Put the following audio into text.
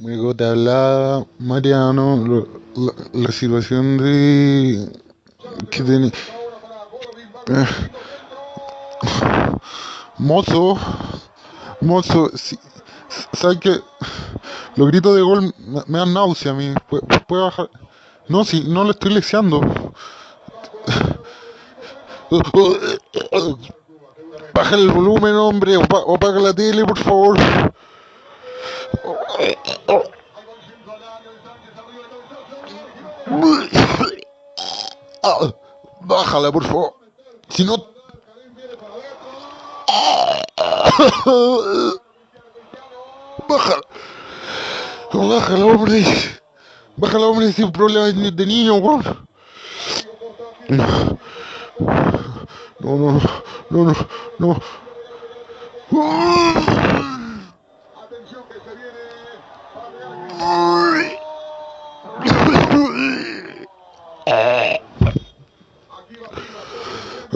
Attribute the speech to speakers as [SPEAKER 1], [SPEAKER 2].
[SPEAKER 1] Luego te hablaba Mariano, lo- la, la situación de que tiene mozo, mozo, si, ¿sabes que Los gritos de gol me, dan náusea a mí. ¿Puede, puede bajar? No, si no le estoy leseando. Baja el volumen, hombre, o, pa- o apaga la tele, por favor. Ah, Bájala, por favor. Si no... Bájala. Bájala, hombre. Bájala, hombre, sin problema de niño, weón. No, no, no, no, no. Aquí va, arriba, arriba,